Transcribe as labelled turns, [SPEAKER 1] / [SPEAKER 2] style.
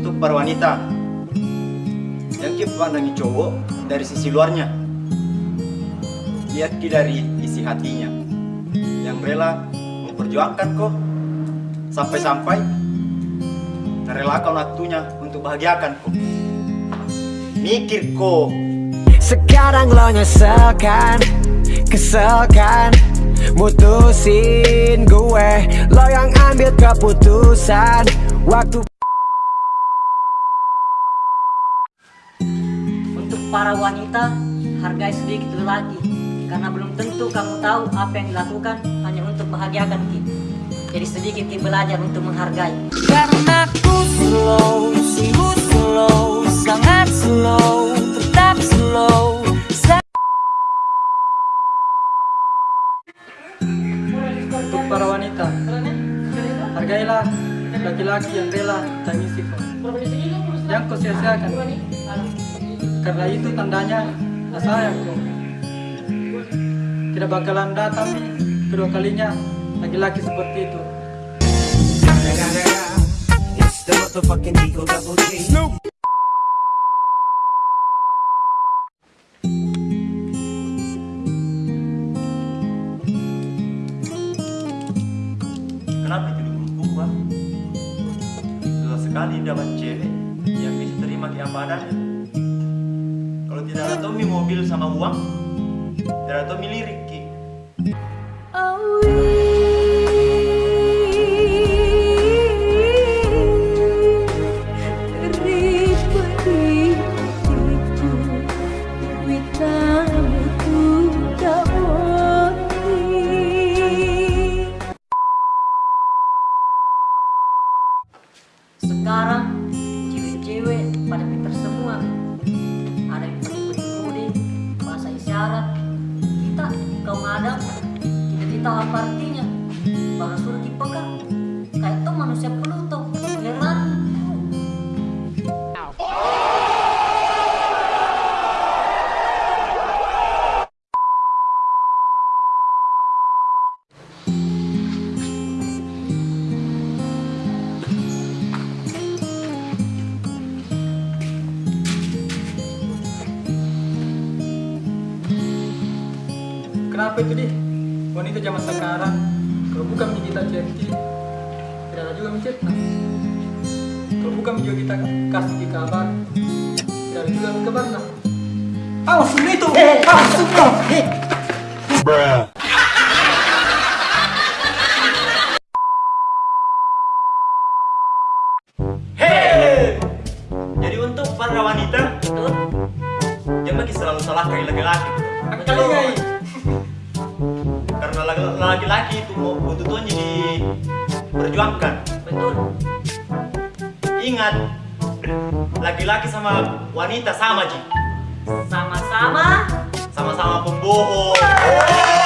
[SPEAKER 1] untuk para wanita. Yang kita pandangi cowok dari sisi luarnya. Lihat dari isi hatinya. Yang rela memperjuangkan kok. Sampai-sampai relakan waktunya untuk bahagiakan kok. Mikir kok.
[SPEAKER 2] Sekarang lo nyeselkan keselkan mutusin gue. Lo yang ambil keputusan Waktu
[SPEAKER 3] para wanita, hargai sedikit lelaki Karena belum tentu kamu tahu apa yang dilakukan hanya untuk bahagiakan kita Jadi sedikit kita belajar untuk menghargai
[SPEAKER 4] Karena ku slow, sungguh slow Sangat slow, tetap slow Sa-
[SPEAKER 5] Untuk para wanita, hargailah laki-laki yang rela tangisi kau. Yang kau sia-siakan. Karena itu tandanya tak sayang kau. Tidak bakalan datang kedua kalinya laki-laki seperti itu.
[SPEAKER 1] Kenapa dukung Bang? Susah sekali dapat cewek yang bisa terima adanya. Kalau tidak ada Tommy mobil sama uang, tidak ada Tommy lirik Ki.
[SPEAKER 3] Sekarang tahu apa artinya Bahkan suruh dipeka Kayak tuh manusia Pluto Heran
[SPEAKER 5] Kenapa itu deh? Wanita zaman sekarang kalau bukan kita chatty tidak ada juga mencetna. Kalau bukan juga kita kasih di kabar tidak ada juga kabar nah. Awas itu, awas itu.
[SPEAKER 1] Hei! Jadi untuk para wanita,
[SPEAKER 3] Betul?
[SPEAKER 1] jangan lagi selalu salahkan laki-laki.
[SPEAKER 5] Kali ngai.
[SPEAKER 1] Karena laki- laki-laki itu mau butuhnya diperjuangkan.
[SPEAKER 3] Betul
[SPEAKER 1] Ingat, laki-laki sama wanita sama Ji.
[SPEAKER 3] Sama-sama
[SPEAKER 1] Sama-sama pembohong.